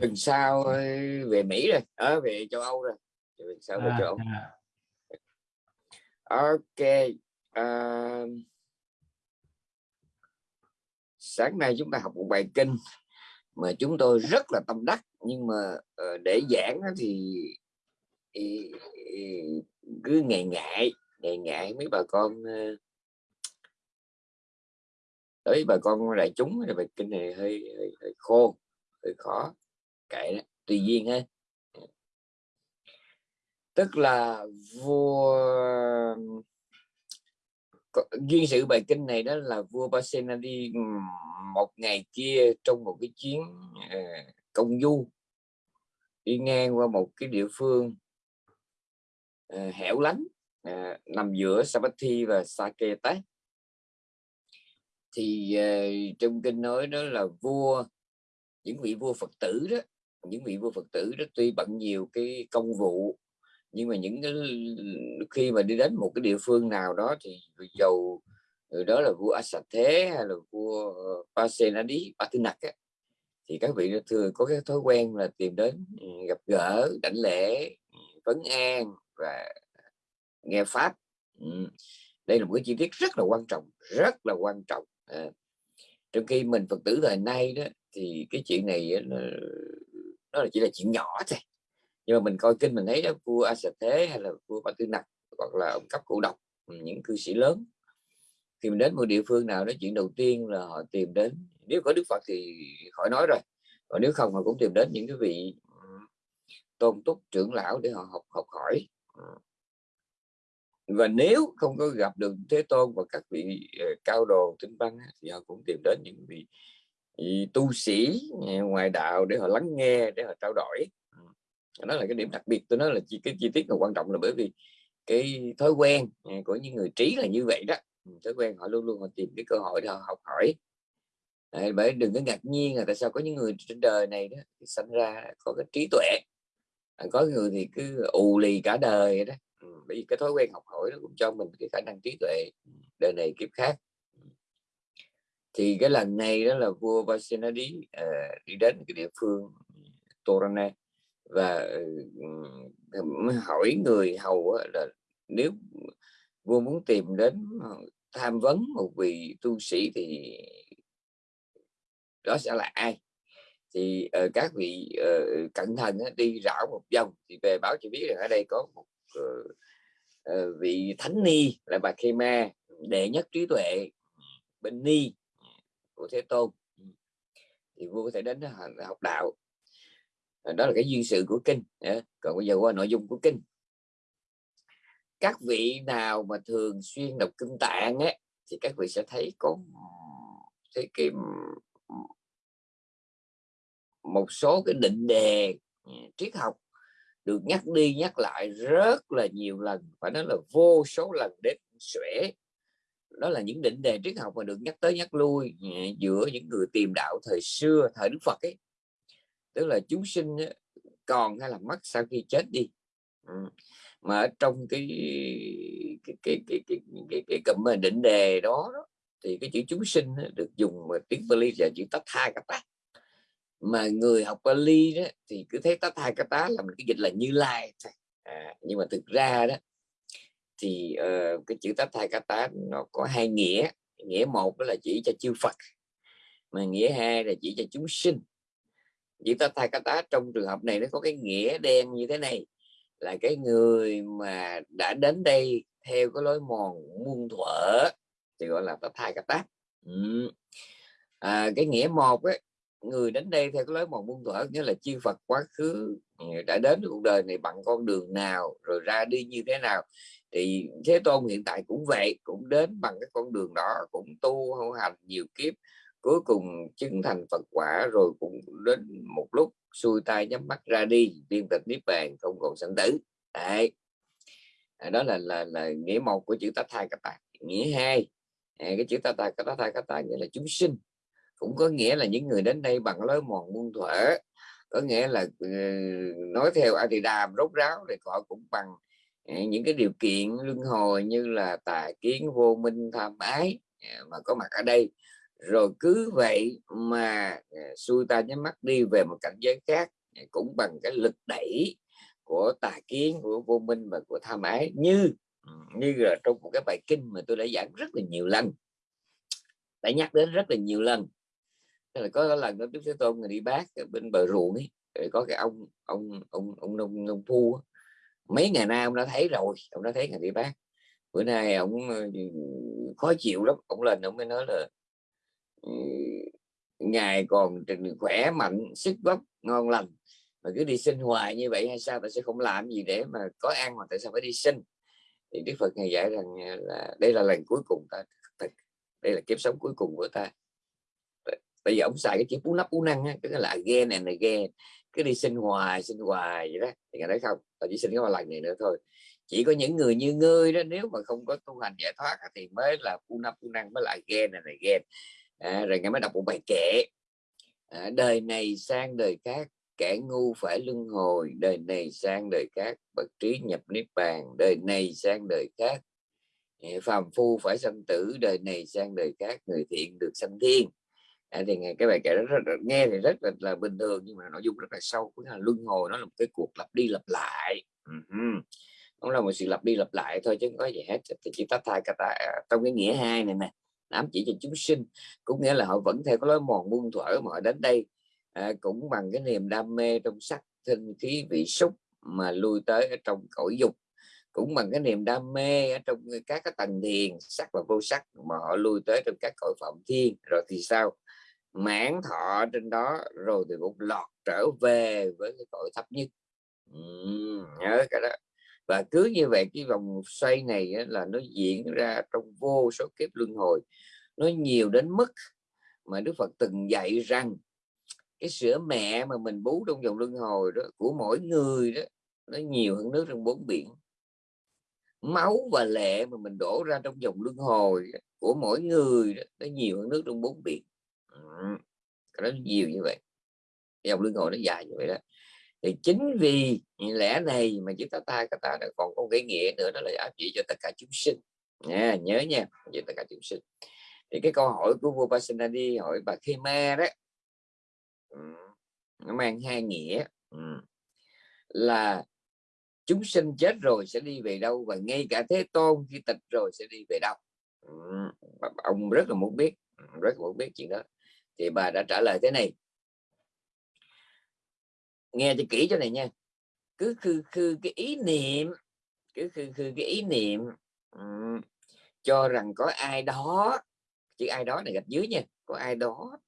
tuần sau về Mỹ rồi ở ờ, về châu Âu rồi. Tuần sau về à, châu Âu. à. ok uh, sáng nay chúng ta học một bài kinh mà chúng tôi rất là tâm đắc nhưng mà để giảng thì, cứ ngại ngại ngại ngại mấy bà con tới bà con đại chúng thì bài kinh này hơi, hơi, hơi khô hơi khó kệ đó, tùy duyên ha. Tức là vua duyên sự bài kinh này đó là vua Basena đi một ngày kia trong một cái chuyến ờ, công du, đi ngang qua một cái địa phương ờ, hẻo lánh ờ, nằm giữa Sabathi và Saketa thì trong kinh nói đó là vua, những vị vua Phật tử đó những vị vua Phật tử đó tuy bận nhiều cái công vụ nhưng mà những cái khi mà đi đến một cái địa phương nào đó thì dầu đó là vua Asat Thế hay là vua ờ, Pasenadi Patinak thì các vị thường có cái thói quen là tìm đến ừ, gặp gỡ đảnh lễ ừ, vấn an và nghe pháp. Ừ, đây là một cái chi tiết rất là quan trọng rất là quan trọng. À, trong khi mình phật tử thời nay đó thì cái chuyện này nó, đó là chỉ là chuyện nhỏ thôi. Nhưng mà mình coi kinh mình thấy đó, vua a thế hay là vua ba tư nặc hoặc là ông cấp cụ độc, những cư sĩ lớn khi mình đến một địa phương nào đó, chuyện đầu tiên là họ tìm đến, nếu có đức phật thì khỏi nói rồi, còn nếu không họ cũng tìm đến những cái vị tôn túc, trưởng lão để họ học học hỏi. Và nếu không có gặp được thế tôn và các vị ờ, cao đồ tinh văn thì họ cũng tìm đến những vị tu sĩ à, ngoài đạo để họ lắng nghe để họ trao đổi. Ừ. Đó là cái điểm đặc biệt tôi nói là chi cái chi tiết là quan trọng là bởi vì cái thói quen à, của những người trí là như vậy đó. Ừ, thói quen họ luôn luôn họ tìm cái cơ hội để họ học hỏi. Đấy, bởi đừng có ngạc nhiên là tại sao có những người trên đời này đó sinh ra có cái trí tuệ. À, có người thì cứ ù lì cả đời đó. Ừ, bởi vì cái thói quen học hỏi nó cũng cho mình cái khả năng trí tuệ đời này kiếp khác thì cái lần này đó là vua Vasenadi uh, ờ, đi đến cái địa phương Torana và uh, hỏi người hầu là nếu vua muốn tìm đến tham vấn một vị tu sĩ thì đó sẽ là ai? Thì uh, các vị uh, cẩn thận uh, đi rảo một vòng thì về báo cho biết rằng ở đây có một uh, uh, vị thánh ni là bà Khema đệ nhất trí tuệ bên ni của thế tôn. Ừ. Thì vua có thể đến học đạo. À, đó là cái duyên sự của kinh. Còn bây giờ qua nội dung của kinh. Các vị nào mà thường xuyên đọc kinh tạng ấy, thì các vị sẽ thấy có thấy cái một số cái định đề ừ, triết học được nhắc đi nhắc lại rất là nhiều lần. Phải nói là vô số lần đến xuể đó là những định đề triết học mà được nhắc tới nhắc lui ừ, giữa những người tìm đạo thời xưa thời Đức Phật ấy. Tức là chúng sinh còn hay là mất sau khi chết đi. Ừ. Mà ở trong cái cái cái cái cái cái, cái cụm định đề đó, đó thì cái chữ chúng sinh được dùng mà tiếng Bali là chữ tát hai kata mà người học Bali đó thì cứ thấy tát hai kata là mình cái dịch là như lai à, nhưng mà thực ra đó thì uh, cái chữ tát thai cá tá nó có hai nghĩa. Nghĩa một đó là chỉ cho chư Phật mà nghĩa hai là chỉ cho chúng sinh. Chữ tát thai cá tá trong trường hợp này nó có cái nghĩa đen như thế này là cái người mà đã đến đây theo cái lối mòn muôn thuở thì gọi là tát thai cá tá ừ. à, cái nghĩa một ấy, người đến đây theo cái lối mòn muôn thuở nghĩa là chư Phật quá khứ đã đến cuộc đời này bằng con đường nào rồi ra đi như thế nào thì Thế Tôn hiện tại cũng vậy, cũng đến bằng cái con đường đó, cũng tu hữu hành nhiều kiếp, cuối cùng chứng thành Phật quả rồi cũng đến một lúc xuôi tay nhắm mắt ra đi viên tịch niết bàn, không còn sanh tử. Đấy. À, đó là là là nghĩa một của chữ tát thai bạn nghĩa hai à, cái chữ tát thai kata thai kata nghĩa là chúng sinh. Cũng có nghĩa là những người đến đây bằng lối mòn muôn thuở, có nghĩa là ờ, nói theo Adidam rốt ráo thì họ cũng bằng Ờ, những cái điều kiện luân hồi như là tà kiến vô minh tham ái à, mà có mặt ở đây. Rồi cứ vậy mà à, xuôi ta nhắm mắt đi về một cảnh giới khác à, cũng bằng cái lực đẩy của tà kiến, của vô minh và của tham ái. Như như là trong một cái bài kinh mà tôi đã giảng rất là nhiều lần, đã nhắc đến rất là nhiều lần. Thế là có lần đó Đức Thế Tôn người đi bác ở bên bờ ruộng ấy, rồi có cái ông ông ông ông nông nông phu mấy ngày nay ông đã thấy rồi ông đã thấy ngày đi bác. Bữa nay ông ờ, khó chịu lắm ông lên ông mới nói là ừ, ngài còn khỏe mạnh sức vóc ngon lành mà cứ đi sinh hoài như vậy hay sao tại sẽ không làm gì để mà có ăn mà tại sao phải đi sinh? Thì Đức Phật ngài dạy rằng à, là đây là lần cuối cùng ta đây là kiếp sống cuối cùng của ta. Bây giờ ông xài cái chữ bú nắp bú năng á, cái là ghe này là ghe cứ đi sinh hoài sinh hoài vậy đó. Thì ngài nói không tao chỉ sinh có một lần này nữa thôi. Chỉ có những người như ngươi đó nếu mà không có tu hành giải thoát thì mới là phu nắp phu năng mới lại ghen này này ghen à, rồi ngài mới đọc một bài kệ. À, đời này sang đời khác kẻ ngu phải luân hồi. Đời này sang đời khác bậc trí nhập niết bàn. Đời này sang đời khác à, phàm phu phải sanh tử. Đời này sang đời khác người thiện được sanh thiên à, thì cái bài kể đó rất, rất, nghe thì rất là, là bình thường nhưng mà nội dung rất là sâu cũng là luân hồi nó là một cái cuộc lặp đi lặp lại. Uh-huh. nó là một sự lặp đi lặp lại thôi chứ không có gì hết. Thì chỉ tách thai ta, à, trong cái nghĩa hai này nè ám chỉ cho chúng sinh. Cũng nghĩa là họ vẫn theo cái lối mòn muôn thuở mà họ đến đây à, cũng bằng cái niềm đam mê trong sắc thân khí vị xúc mà lui tới ở trong cõi dục. Cũng bằng cái niềm đam mê ở trong các cái tầng thiền sắc và vô sắc mà họ lui tới trong các cõi phạm thiên. Rồi thì sao? Mãn thọ trên đó rồi thì cũng lọt trở về với cái cội thấp nhất. Ừ, nhớ cả đó. Và cứ như vậy cái vòng xoay này là nó diễn ra trong vô số kiếp luân hồi. Nó nhiều đến mức mà Đức Phật từng dạy rằng cái sữa mẹ mà mình bú trong dòng luân hồi đó của mỗi người đó nó nhiều hơn nước trong bốn biển. Máu và lệ mà mình đổ ra trong dòng luân hồi của mỗi người đó, nó nhiều hơn nước trong bốn biển nó nhiều như vậy. Dòng luân hồi nó dài như vậy đó. Thì chính vì lẽ này mà chúng ta ta các ta còn có cái nghĩa nữa, đó là áp chỉ cho tất cả chúng sinh. Nha, nhớ nha cho tất cả chúng sinh. Thì cái câu hỏi của vua Pasenadi, hỏi bà Khema đó nó mang hai nghĩa là chúng sinh chết rồi sẽ đi về đâu và ngay cả thế tôn khi tịch rồi sẽ đi về đâu? Ông rất là muốn biết rất là muốn biết chuyện đó thì bà đã trả lời thế này. Nghe cho kỹ cho này nha. Cứ khư khư cái ý niệm cứ khư khư cái ý niệm um, cho rằng có ai đó chứ ai đó này gạch dưới nha có ai đó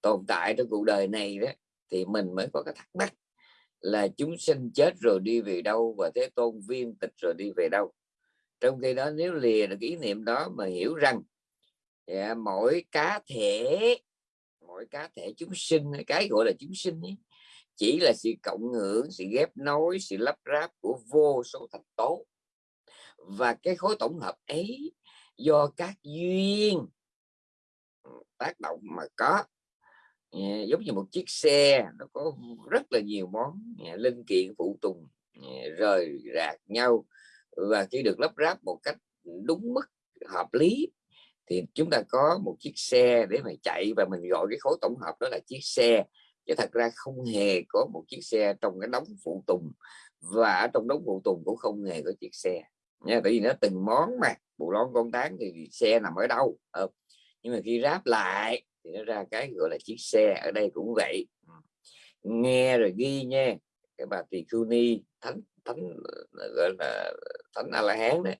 tồn tại trong cuộc đời này đó thì mình mới có cái thắc mắc là chúng sinh chết rồi đi về đâu và thế tôn viên tịch rồi đi về đâu. Trong khi đó nếu lìa được ý niệm đó mà hiểu rằng yeah, mỗi cá thể mỗi cá thể chúng sinh cái gọi là chúng sinh ấy, chỉ là sự cộng hưởng sự ghép nối sự lắp ráp của vô số thành tố. Và cái khối tổng hợp ấy do các duyên tác động mà có. Ờ, giống như một chiếc xe nó có rất là nhiều món ờ, linh kiện phụ tùng ờ, rời rạc nhau và khi được lắp ráp một cách đúng mức hợp lý thì chúng ta có một chiếc xe để mà chạy và mình gọi cái khối tổng hợp đó là chiếc xe. Chứ thật ra không hề có một chiếc xe trong cái đống phụ tùng và ở trong đống phụ tùng cũng không hề có chiếc xe. Nha, tại vì nó từng món mà, bộ lon con tán thì xe nằm ở đâu ờ. nhưng mà khi ráp lại thì nó ra cái gọi là chiếc xe, ở đây cũng vậy. Ừ. Nghe rồi ghi nha, cái bà tỳ khưu ni, thánh thánh, gọi là thánh a la hán đấy,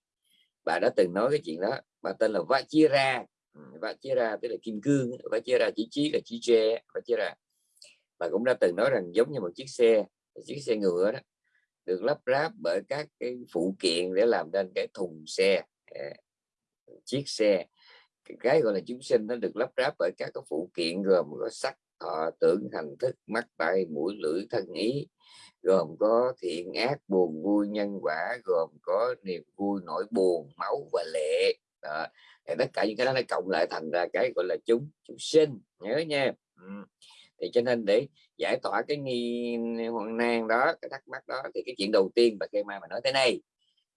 bà đã từng nói cái chuyện đó bà tên là Vajira ừ, Vajira tức là kim cương Vajira chỉ trí là chỉ tre Vajira bà cũng đã từng nói rằng giống như một chiếc xe chiếc xe ngựa đó, được lắp ráp bởi các cái phụ kiện để làm nên cái thùng xe. À, chiếc xe. Cái gọi là chúng sinh nó được lắp ráp bởi các cái phụ kiện gồm có sắc thọ, tưởng, hành thức, mắt tay mũi, lưỡi, thân ý. Gồm có thiện ác, buồn vui, nhân quả. Gồm có niềm vui, nỗi buồn, máu và lệ đó. thì tất cả những cái đó nó cộng lại thành ra cái gọi là chúng chúng sinh, nhớ nha ừ. thì cho nên để giải tỏa cái nghi, hoang nan đó, cái thắc mắc đó, thì cái chuyện đầu tiên bà cây mai mà nói thế này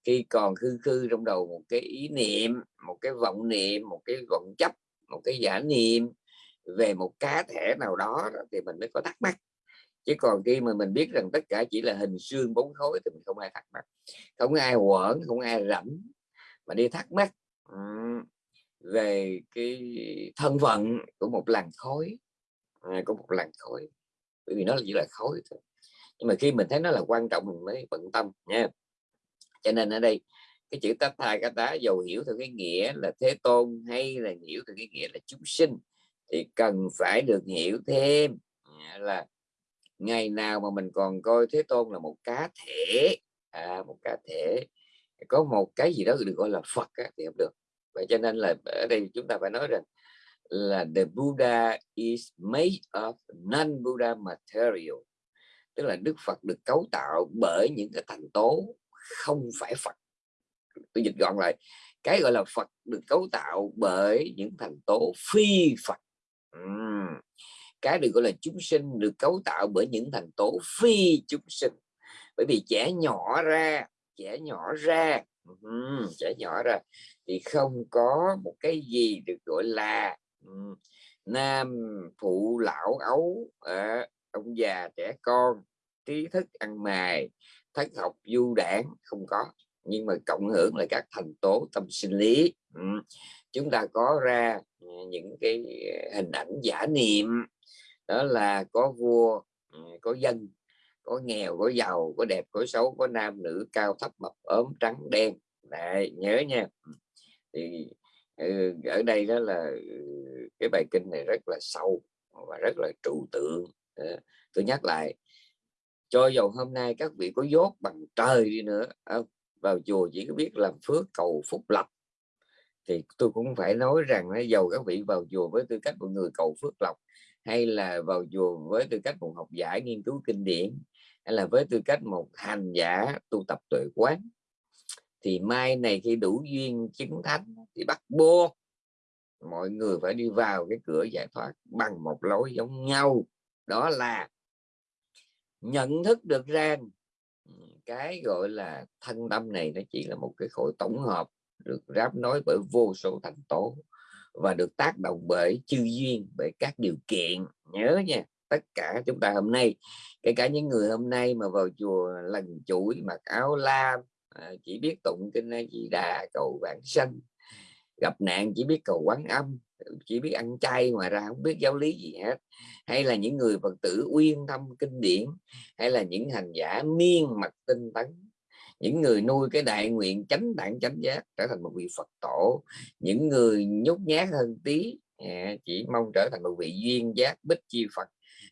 khi còn khư khư trong đầu một cái ý niệm, một cái vọng niệm, một cái vọng chấp, một cái giả niệm về một cá thể nào đó thì mình mới có thắc mắc chứ còn khi mà mình biết rằng tất cả chỉ là hình xương bốn khối thì mình không ai thắc mắc không ai quẩn, không ai rảnh mà đi thắc mắc về cái thân phận của một làn khối à, của một làn khối bởi vì nó chỉ là khối thôi. Nhưng mà khi mình thấy nó là quan trọng mình mới bận tâm nha. Cho nên ở đây cái chữ tát thai cá tá dầu hiểu theo cái nghĩa là thế tôn hay là hiểu theo cái nghĩa là chúng sinh thì cần phải được hiểu thêm à, là ngày nào mà mình còn coi thế tôn là một cá thể à, một cá thể có một cái gì đó được gọi là phật á, thì không được. Vậy cho nên là ở đây chúng ta phải nói rằng là the Buddha is made of non-Buddha material. Tức là Đức Phật được cấu tạo bởi những cái thành tố không phải Phật. Tôi dịch gọn lại cái gọi là Phật được cấu tạo bởi những thành tố phi Phật. Uhm. cái được gọi là chúng sinh được cấu tạo bởi những thành tố phi chúng sinh. Bởi vì trẻ nhỏ ra trẻ nhỏ ra. Trẻ nhỏ ra. Thì không có một cái gì được gọi là nam phụ lão ấu à, ông già trẻ con. Trí thức ăn mài thất học du đảng không có. Nhưng mà cộng hưởng là các thành tố tâm sinh lý. Ừ. chúng ta có ra ờ, những cái ờ, hình ảnh giả niệm. Đó là có vua ờ, có dân có nghèo có giàu có đẹp có xấu có nam nữ cao thấp mập ốm trắng đen. Đấy, nhớ nha. Thì ừ, ở đây đó là ừ, cái bài kinh này rất là sâu và rất là trụ tượng. Tôi nhắc lại cho dầu hôm nay các vị có dốt bằng trời đi nữa à, vào chùa chỉ có biết làm phước cầu phúc lộc thì tôi cũng phải nói rằng là dầu các vị vào chùa với tư cách một người cầu phước lộc hay là vào chùa với tư cách một học giả nghiên cứu kinh điển hay là với tư cách một hành giả tu tập tuệ quán, thì mai này khi đủ duyên chứng thánh thì bắt buộc mọi người phải đi vào cái cửa giải thoát bằng một lối giống nhau. Đó là nhận thức được rằng cái gọi là thân tâm này nó chỉ là một cái khối tổng hợp được ráp nối bởi vô số thành tố và được tác động bởi chư duyên, bởi các điều kiện. Nhớ nha tất cả chúng ta hôm nay. Kể cả những người hôm nay mà vào chùa lần chuỗi mặc áo lam à, chỉ biết tụng kinh A Di Đà cầu vãng sanh. Gặp nạn chỉ biết cầu quán âm, chỉ biết ăn chay ngoài ra không biết giáo lý gì hết. Hay là những người phật tử uyên tâm kinh điển, hay là những hành giả miên mặt tinh tấn. Những người nuôi cái đại nguyện chánh đẳng chánh giác trở thành một vị phật tổ. Những người nhút nhát hơn tí à, chỉ mong trở thành một vị duyên giác, bích chi phật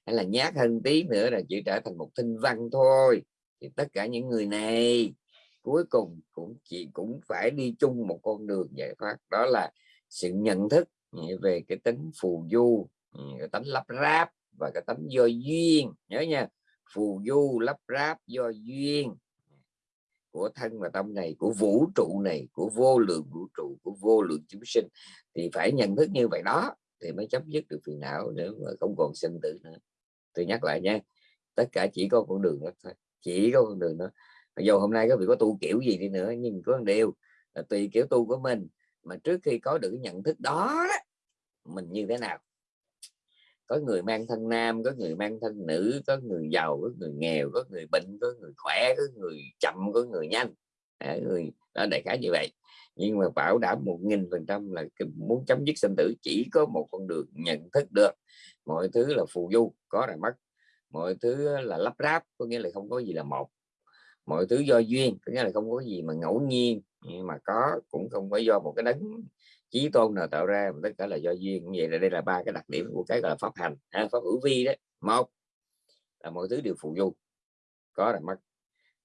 hay là nhát hơn tí nữa là chỉ trở thành một thinh văn thôi. Thì tất cả những người này cuối cùng cũng chỉ, cũng phải đi chung một con đường giải thoát. Đó là sự nhận thức về cái tính phù du, cái tính lắp ráp và cái tính do duyên. Nhớ nha, phù du, lắp ráp, do duyên của thân và tâm này, của vũ trụ này, của vô lượng vũ trụ, của vô lượng chúng sinh. Thì phải nhận thức như vậy đó, thì mới chấm dứt được phiền não nữa mà không còn sinh tử nữa tôi nhắc lại nha tất cả chỉ có con đường đó thôi chỉ có con đường đó. Dù hôm nay có vị có tu kiểu gì đi nữa nhưng có một điều là tùy kiểu tu của mình mà trước khi có được cái nhận thức đó mình như thế nào? Có người mang thân nam có người mang thân nữ có người giàu có người nghèo có người bệnh có người khỏe có người chậm có người nhanh. À, người đó đại khái như vậy. Nhưng mà bảo đảm một nghìn phần trăm là muốn chấm dứt sinh tử chỉ có một con đường nhận thức được mọi thứ là phù du có là mất mọi thứ là lắp ráp có nghĩa là không có gì là một. Mọi thứ do duyên có nghĩa là không có gì mà ngẫu nhiên. Nhưng mà có cũng không phải do một cái đấng chí tôn nào tạo ra mà tất cả là do duyên. Vậy là đây là ba cái đặc điểm của cái gọi là pháp hành. À, pháp hữu vi đấy. Một là mọi thứ đều phù du có là mất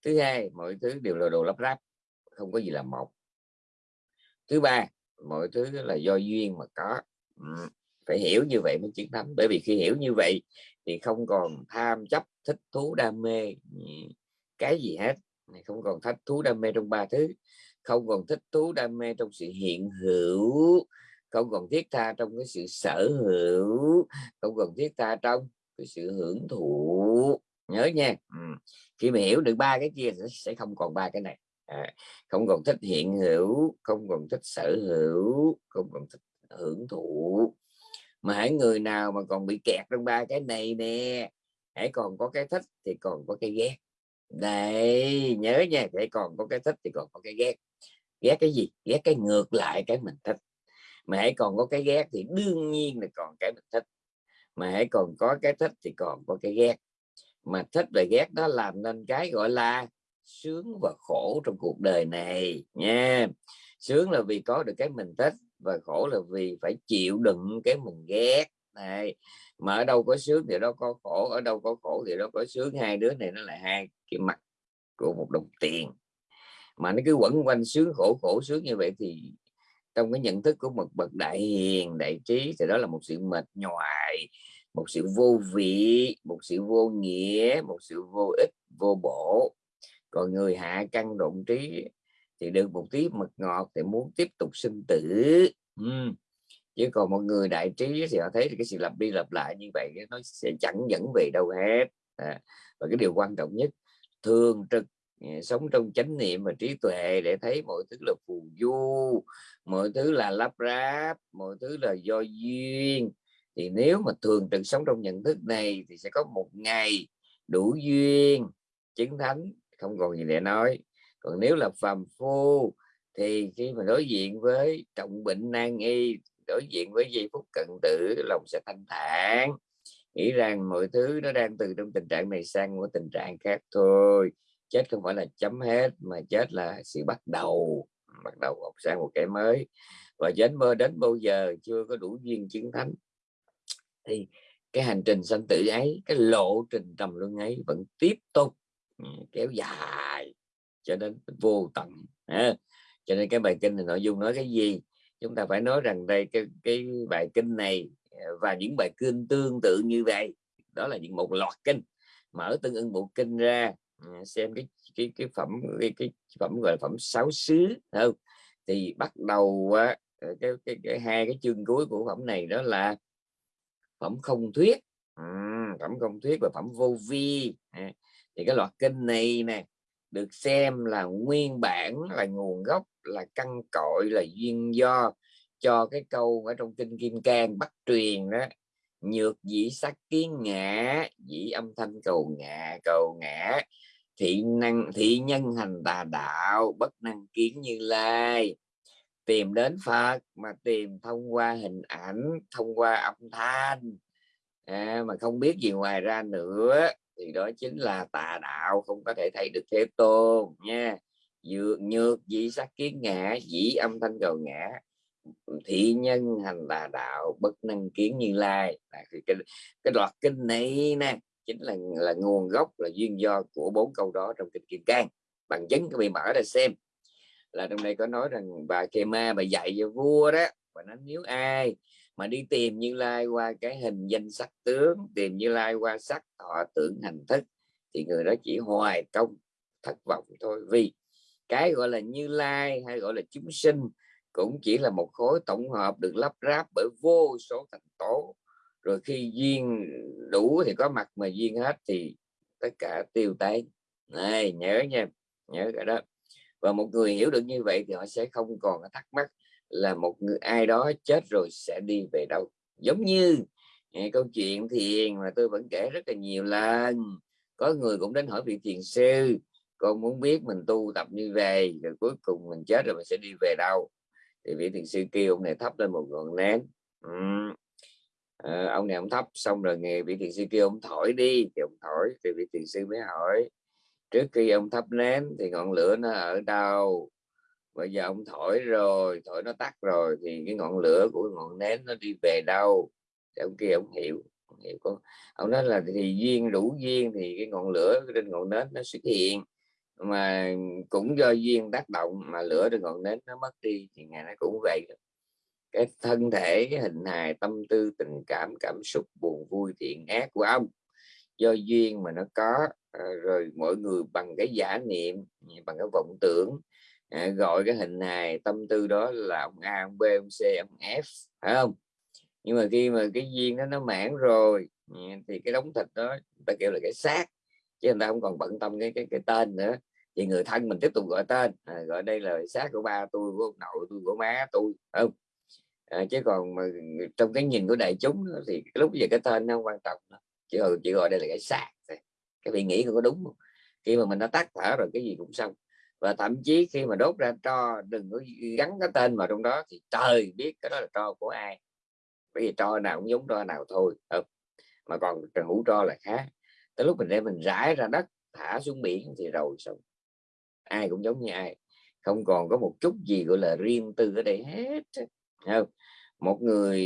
thứ hai mọi thứ đều là đồ lắp ráp không có gì là một. Thứ ba mọi thứ là do duyên mà có. Ừ phải hiểu như vậy mới chiến thắng. Bởi vì khi hiểu như vậy thì không còn tham chấp thích thú đam mê ừ, cái gì hết. Không còn thích thú đam mê trong ba thứ. Không còn thích thú đam mê trong sự hiện hữu. Không còn thiết tha trong cái sự sở hữu. Không còn thiết tha trong cái sự hưởng thụ. Nhớ nha. Ừ. khi mà hiểu được ba cái kia sẽ không còn ba cái này. À, không còn thích hiện hữu không còn thích sở hữu không còn thích hưởng thụ mà hãy người nào mà còn bị kẹt trong ba cái này nè, hãy còn có cái thích thì còn có cái ghét. Đây nhớ nha hãy còn có cái thích thì còn có cái ghét. Ghét cái gì? Ghét cái ngược lại cái mình thích. Mà hãy còn có cái ghét thì đương nhiên là còn cái mình thích. Mà hãy còn có cái thích thì còn có cái ghét. Mà thích và ghét đó làm nên cái gọi là sướng và khổ trong cuộc đời này nha. Sướng là vì có được cái mình thích và khổ là vì phải chịu đựng cái mình ghét. Này mà ở đâu có sướng thì đâu có khổ, ở đâu có khổ thì đâu có sướng. Hai đứa này nó là hai cái mặt của một đồng tiền. Mà nó cứ quẩn quanh sướng khổ khổ sướng như vậy thì trong cái nhận thức của một bậc đại hiền, đại trí thì đó là một sự mệt nhoài, một sự vô vị, một sự vô nghĩa, một sự vô ích, vô bổ. Còn người hạ căn động trí thì được một tí mật ngọt thì muốn tiếp tục sinh tử. Uhm. chứ còn một người đại trí thì họ thấy cái sự lặp đi lặp lại như vậy nó sẽ chẳng dẫn về đâu hết. À, và cái điều quan trọng nhất thường trực à, sống trong chánh niệm và trí tuệ để thấy mọi thứ là phù du mọi thứ là lắp ráp mọi thứ là do duyên. Thì nếu mà thường trực sống trong nhận thức này thì sẽ có một ngày đủ duyên chứng thánh không còn gì để nói còn nếu là phàm phu, thì khi mà đối diện với trọng bệnh nan y, đối diện với giây phút cận tử, lòng sẽ thanh thản. Nghĩ rằng mọi thứ nó đang từ trong tình trạng này sang một tình trạng khác thôi. Chết không phải là chấm hết, mà chết là sự bắt đầu bắt đầu học sang một cái mới. Và đến mơ, đến bao giờ chưa có đủ duyên chứng thánh, thì cái hành trình sanh tử ấy, cái lộ trình trầm luân ấy vẫn tiếp tục ừ, kéo dài cho đến vô tận à, cho nên cái bài kinh này nội dung nói cái gì? Chúng ta phải nói rằng đây cái cái bài kinh này à, và những bài kinh tương tự như vậy. Đó là những một loạt kinh. Mở tương ưng bộ kinh ra à, xem cái cái cái phẩm cái, cái phẩm gọi là phẩm sáu xứ không? Thì bắt đầu à, cái, cái, cái hai cái chương cuối của phẩm này đó là phẩm không thuyết. Phẩm không thuyết và phẩm vô vi thì cái loạt kinh này nè được xem là nguyên bản là nguồn gốc là căn cội là duyên do cho cái câu ở trong kinh kim cang bắt truyền đó nhược dĩ sắc kiến ngã dĩ âm thanh cầu ngã cầu ngã thị năng thị nhân hành tà đạo bất năng kiến như lai. Tìm đến Phật mà tìm thông qua hình ảnh thông qua âm thanh. À, mà không biết gì ngoài ra nữa thì đó chính là tà đạo không có thể thấy được thế tôn nha. Dược nhược dĩ sắc kiến ngã dĩ âm thanh cầu ngã. Thị nhân hành tà đạo bất năng kiến như lai. À, thì cái, cái đoạn kinh này nè chính là là nguồn gốc là duyên do của bốn câu đó trong kinh kim cang. Bằng chứng các bị mở ra xem. Là trong đây có nói rằng bà kê ma bà dạy cho vua đó và nó nếu ai mà đi tìm như lai qua cái hình danh sắc tướng, tìm như lai qua sắc thọ tưởng hành thức, thì người đó chỉ hoài công, thất vọng thôi. Vì cái gọi là như lai hay gọi là chúng sinh cũng chỉ là một khối tổng hợp được lắp ráp bởi vô số thành tố. Rồi khi duyên đủ thì có mặt mà duyên hết thì tất cả tiêu tan này, nhớ nha, nhớ cái đó. Và một người hiểu được như vậy thì họ sẽ không còn thắc mắc là một người ai đó chết rồi sẽ đi về đâu. Giống như nghe câu chuyện thiền mà tôi vẫn kể rất là nhiều lần. Có người cũng đến hỏi vị thiền sư con muốn biết mình tu tập như vậy rồi cuối cùng mình chết rồi mình sẽ đi về đâu? Thì vị thiền sư kêu ông này thắp lên một ngọn nén ừ. à, ờ, ông này ông thắp xong rồi nghe vị thiền sư kêu ông thổi đi. Thì ông thổi thì vị thiền sư mới hỏi trước khi ông thắp nén thì ngọn lửa nó ở đâu? Bây giờ ông thổi rồi, thổi nó tắt rồi thì cái ngọn lửa của ngọn nến nó đi về đâu? Thì ông kia ông hiểu ông hiểu có ông nói là thì duyên, đủ duyên thì cái ngọn lửa trên ngọn nến nó xuất hiện. Mà cũng do duyên tác động mà lửa trên ngọn nến nó mất đi thì ngày nó cũng vậy. Cái thân thể, cái hình hài, tâm tư, tình cảm cảm xúc, buồn vui, thiện ác của ông. Do duyên mà nó có ờ, rồi mọi người bằng cái giả niệm, bằng cái vọng tưởng à, gọi cái hình hài tâm tư đó là ông A ông B ông C ông F phải không? Nhưng mà khi mà cái duyên đó nó mãn rồi ừ, thì cái đống thịt đó ta kêu là cái xác chứ người ta không còn bận tâm cái cái cái tên nữa. Thì người thân mình tiếp tục gọi tên à, gọi đây là xác của ba tôi của ông nội tôi của má tôi không? À, chứ còn mà trong cái nhìn của đại chúng thì lúc giờ cái tên nó không quan trọng nữa. chỉ gọi ừ, chỉ gọi đây là cái xác. cái vị nghĩ có đúng không? Khi mà mình đã tắt thở rồi cái gì cũng xong và thậm chí khi mà đốt ra tro, đừng có gắn cái tên vào trong đó thì trời biết cái đó là tro của ai. Bởi vì tro nào cũng giống tro nào thôi ừ. mà còn hũ tro là khác. Tới lúc mình đem mình rải ra đất, thả xuống biển thì rồi xong. Ai cũng giống như ai. Không còn có một chút gì gọi là riêng tư ở đây hết không? một người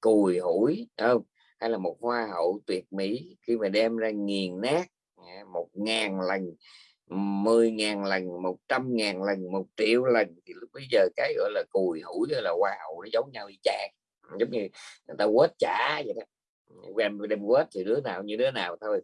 cùi hủi không? Hay là một hoa hậu tuyệt mỹ khi mà đem ra nghiền nát một ngàn lần mười ngàn lần, một trăm ngàn lần, một triệu lần thì lúc bây giờ cái, gọi là, cùi hủi là hoa hậu nó giống nhau y chang. Giống như người ta quét trả vậy đó. Đem đem quét thì đứa nào như đứa nào thôi.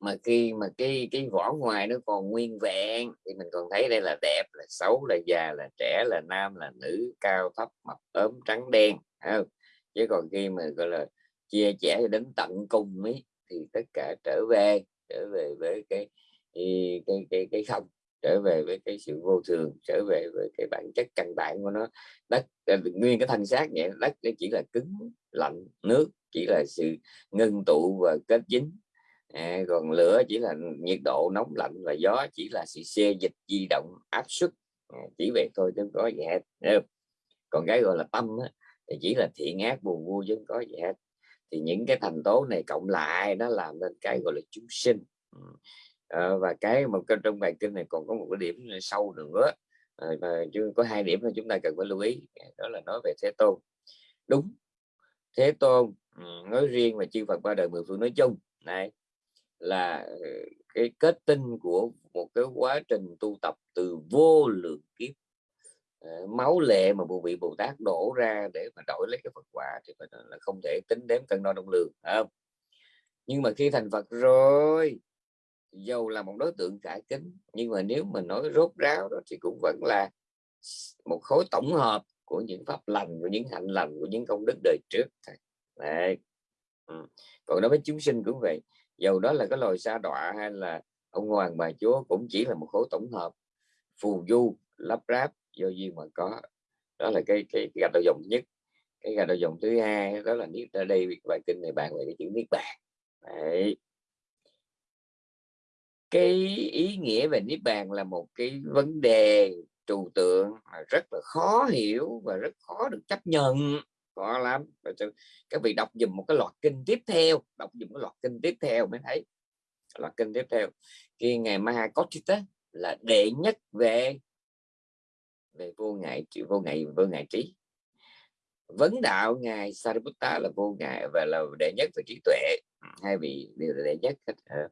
Mà khi, mà cái cái vỏ ngoài nó còn nguyên vẹn thì mình còn thấy đây là đẹp, là xấu, là già, là trẻ, là nam, là nữ, cao, thấp, mập, ốm, trắng, đen không? chứ còn khi mà, gọi là, chia sẻ đến tận cùng ấy, thì tất cả trở về trở về với cái cái cái cái, cái không trở về với cái sự vô thường trở về với cái bản chất căn bản của nó. Đất à, nguyên cái thân xác vậy đất nó chỉ là cứng lạnh nước chỉ là sự ngưng tụ và kết dính. À, còn lửa chỉ là nhiệt độ nóng lạnh và gió chỉ là sự xê dịch di động áp suất. À, chỉ vậy thôi chứ có gì hết còn cái gọi là tâm á, thì chỉ là thiện ác buồn vui chứ không có gì hết. Thì những cái thành tố này cộng lại nó làm nên cái gọi là chúng sinh à, và cái một cái trong bài kinh này còn có một cái điểm sâu nữa à, và chứ có hai điểm mà chúng ta cần phải lưu ý đó là nói về thế tôn. Đúng thế tôn ừ, nói riêng và chư Phật ba đời mười phương nói chung này là ừ, cái kết tinh của một cái quá trình tu tập từ vô lượng kiếp. Ờ, máu lệ mà bộ vị Bồ Tát đổ ra để mà đổi lấy cái Phật quả thì phải là không thể tính đếm cân đo đong lường không? Nhưng mà khi thành Phật rồi dầu là một đối tượng cả kính nhưng mà nếu mình nói rốt ráo đó thì cũng vẫn là một khối tổng hợp của những pháp lành của những hạnh lành của những công đức đời trước Đấy. Ừ. còn đối với chúng sinh cũng vậy dầu đó là cái loài sa đọa hay là ông hoàng bà chúa cũng chỉ là một khối tổng hợp phù du lắp ráp do duyên mà có đó là cái cái, cái gạch đầu dòng nhất cái gạch đầu dòng thứ hai đó là niết ở đây bài kinh này bàn về cái chữ niết bàn Đấy cái ý nghĩa về niết bàn là một cái vấn đề trừu tượng rất là khó hiểu và rất khó được chấp nhận. Khó lắm. Các vị đọc dùm một cái loạt kinh tiếp theo, đọc dùm cái loạt kinh tiếp theo mới thấy. Loạt kinh tiếp theo. Khi ngày Mahakotita là đệ nhất về về vô ngại vô ngại vô ngại trí. Vấn đạo ngài Sariputta là vô ngại và là đệ nhất về trí tuệ. Hai vị đều là đệ nhất hết. Ờ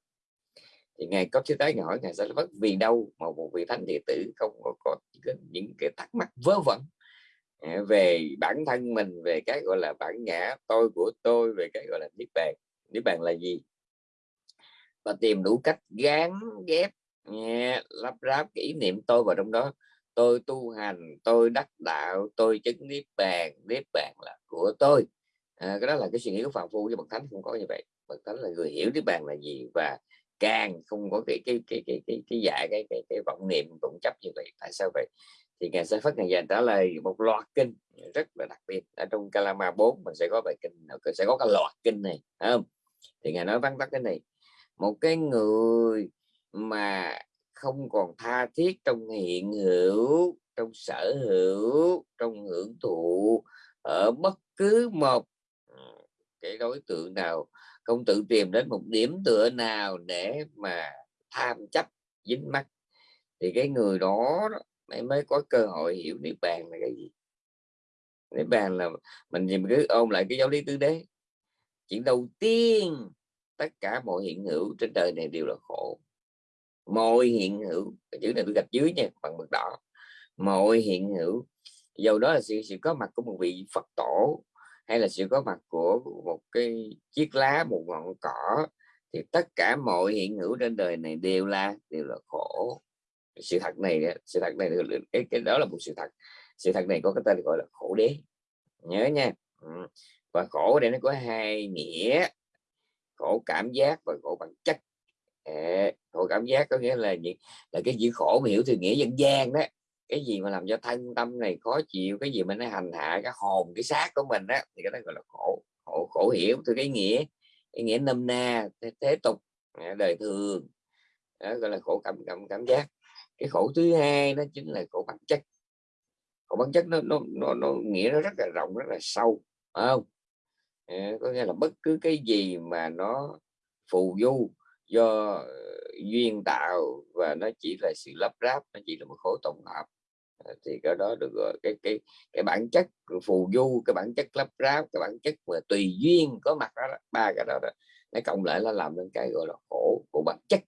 thì ngài có thứ tái hỏi ngài vất vì đâu mà một vị thánh đệ tử không có, có những cái thắc mắc vớ vẩn à, về bản thân mình về cái gọi là bản ngã tôi của tôi về cái gọi là niết bàn. Niết bàn là gì? Và tìm đủ cách gán ghép nghe, lắp ráp cái ý niệm tôi vào trong đó. Tôi tu hành tôi đắc đạo tôi chứng niết bàn. Niết bàn là của tôi. À, cái đó là cái suy nghĩ của phạm phu với bậc thánh không có như vậy. Bậc thánh là người hiểu niết bàn là gì và càng không có cái cái cái cái cái cái dạ cái cái, cái vọng niệm vọng chấp như vậy. Tại sao vậy? Thì ngài sẽ phát ngài dành trả lời một loạt kinh rất là đặc biệt. Ở trong Kalama 4 mình sẽ có bài kinh sẽ có cái loạt kinh này không? Thì ngài nói vắn tắt cái này một cái người mà không còn tha thiết trong hiện hữu trong sở hữu trong hưởng thụ ở bất cứ một ừ, cái đối tượng nào không tự tìm đến một điểm tựa nào để mà tham chấp dính mắt thì cái người đó mới mới có cơ hội hiểu niết bàn là cái gì. Niết bàn là mình nhìn cứ ôm lại cái giáo lý tứ đế. Chuyện đầu tiên tất cả mọi hiện hữu trên đời này đều là khổ. Mọi hiện hữu chữ này tôi gạch dưới nha bằng mực đỏ. Mọi hiện hữu dầu đó là sự, sự có mặt của một vị Phật tổ hay là sự có mặt của một cái chiếc lá một ngọn cỏ thì tất cả mọi hiện hữu trên đời này đều là đều là khổ. Sự thật này sự thật này cái, cái đó là một sự thật. Sự thật này có cái tên gọi là khổ đế. Nhớ nha. Ừ. Và khổ đây nó có hai nghĩa khổ cảm giác và khổ bản chất. À, khổ cảm giác có nghĩa là gì? Là cái chữ khổ mà hiểu từ nghĩa dân gian đó cái gì mà làm cho thân tâm này khó chịu cái gì mà nó hành hạ cái hồn cái xác của mình á thì cái đó gọi là khổ khổ khổ hiểu. Từ cái nghĩa cái nghĩa nôm na thế, thế tục à, đời thường đó gọi là khổ cảm cảm cảm giác. Cái khổ thứ hai đó chính là khổ bản chất. Khổ bản chất nó nó nó, nó nghĩa nó rất là rộng rất là sâu phải không? À, có nghĩa là bất cứ cái gì mà nó phù du do duyên tạo và nó chỉ là sự lắp ráp nó chỉ là một khối tổng hợp. Ờ, thì cái đó được gọi cái cái cái bản chất phù du cái bản chất lấp ráp cái bản chất mà tùy duyên có mặt đó, ba cái đó, đó. Nó cộng lại là làm nên cái gọi là khổ của bản chất.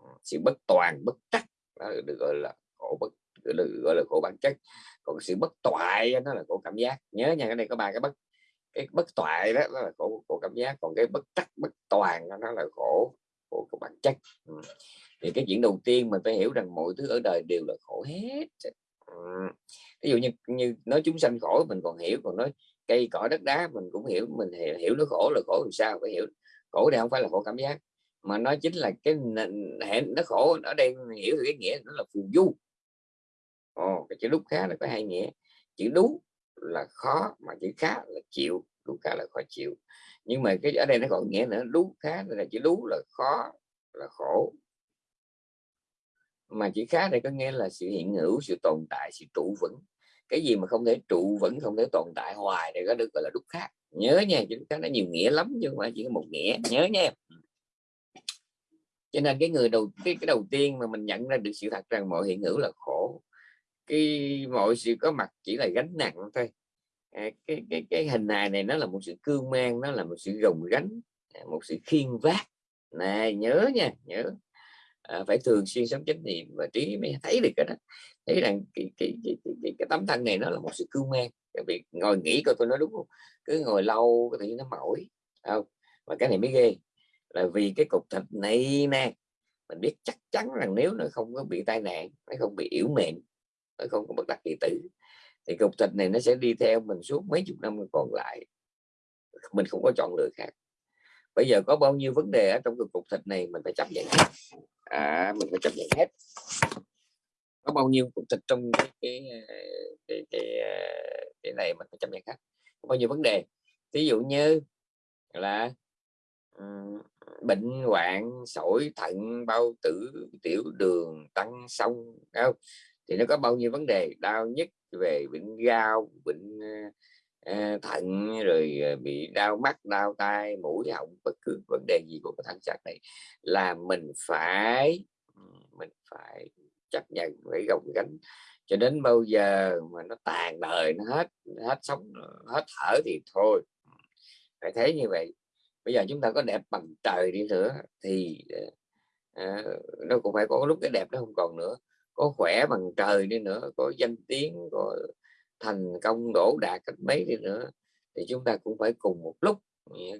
Ừ, sự bất toàn bất trắc đó được gọi là khổ bất được gọi là khổ bản chất. Còn sự bất toại nó là khổ cảm giác. Nhớ nha cái này có ba cái bất cái bất toại đó, đó là khổ khổ cảm giác. Còn cái bất trắc bất toàn đó, nó là khổ của, của bản chất. Ừ. thì cái chuyện đầu tiên mình phải hiểu rằng mọi thứ ở đời đều là khổ hết ví dụ như như nói chúng sanh khổ mình còn hiểu còn nói cây cỏ đất đá mình cũng hiểu mình hiểu, hiểu nó khổ là khổ làm sao phải hiểu. Khổ đây không phải là khổ cảm giác mà nó chính là cái hẹn nó khổ ở đây hiểu thì cái nghĩa nó là phù du. Ồ, cái chữ đúc khá là có hai nghĩa chữ đú là khó mà chữ khá là chịu đú khá là khó chịu. Nhưng mà cái ở đây nó còn nghĩa nữa đú khá là chữ đú là khó là khổ mà chữ khá đây có nghĩa là sự hiện hữu sự tồn tại sự trụ vững. Cái gì mà không thể trụ vững không thể tồn tại hoài thì có được gọi là đúc khác. Nhớ nha chữ khá nó nhiều nghĩa lắm nhưng mà chỉ có một nghĩa. Nhớ nha. Cho nên cái người đầu cái, cái đầu tiên mà mình nhận ra được sự thật rằng mọi hiện hữu là khổ. Cái mọi sự có mặt chỉ là gánh nặng thôi. À, cái cái cái hình hài này nó là một sự cương mang nó là một sự gồng gánh à, một sự khiên vác. Này nhớ nha nhớ à, phải thường xuyên sống chánh niệm và trí mới thấy được cái đó. Thấy rằng cái cái, cái, cái, cái, cái tấm thân này nó là một sự cương mang. Cái việc ngồi nghĩ coi tôi nói đúng không? Cứ ngồi lâu có thể nó mỏi không? Và cái này mới ghê là vì cái cục thịt này nè mình biết chắc chắn rằng nếu nó không có bị tai nạn nó không bị yếu mềm nó không có bất đắc kỳ tử thì cục thịt này nó sẽ đi theo mình suốt mấy chục năm còn lại. Mình không có chọn lựa khác. Bây giờ có bao nhiêu vấn đề ở trong cái cục thịt này mình phải chấp nhận à, mình phải chấp nhận hết. Có bao nhiêu cục thịt trong cái cái à, cái, cái, à, cái này mình phải chấp nhận hết. Có bao nhiêu vấn đề? Ví dụ như là bệnh hoạn sỏi thận bao tử tiểu đường tăng sông không? Thì nó có bao nhiêu vấn đề? Đau nhất về bệnh gao bệnh uh, à, thận rồi ờ, bị đau mắt đau tai mũi họng bất cứ vấn đề gì của cái thân xác này là mình phải mình phải chấp nhận phải gồng gánh. Cho đến bao giờ mà nó tàn đời nó hết hết sống hết thở thì thôi. Phải thế như vậy. Bây giờ chúng ta có đẹp bằng trời đi nữa thì ờ, ờ, à, nó cũng phải có lúc cái đẹp nó không còn nữa. Có khỏe bằng trời đi nữa có danh tiếng có thành công đổ đạt cách mấy đi nữa, thì chúng ta cũng phải cùng một lúc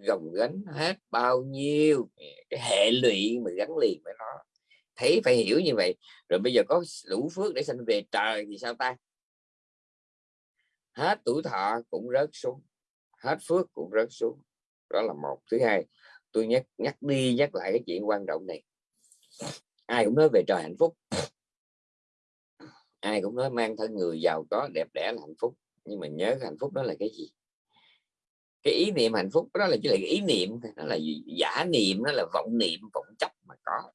gồng gánh hết bao nhiêu cái hệ lụy mà gắn liền với nó. Thấy phải hiểu như vậy, rồi bây giờ có đủ phước để sanh về trời thì sao ta? Hết tuổi thọ cũng rớt xuống, hết phước cũng rớt xuống. Đó là một. Thứ hai, tôi nhắc nhắc đi nhắc lại cái chuyện quan trọng này. Ai cũng nói về trời hạnh phúc ai cũng nói mang thân người giàu có đẹp đẽ là hạnh phúc. Nhưng mà nhớ hạnh phúc đó là cái gì? Cái ý niệm hạnh phúc đó là chỉ là cái ý niệm nó là giả niệm nó là vọng niệm vọng chấp mà có.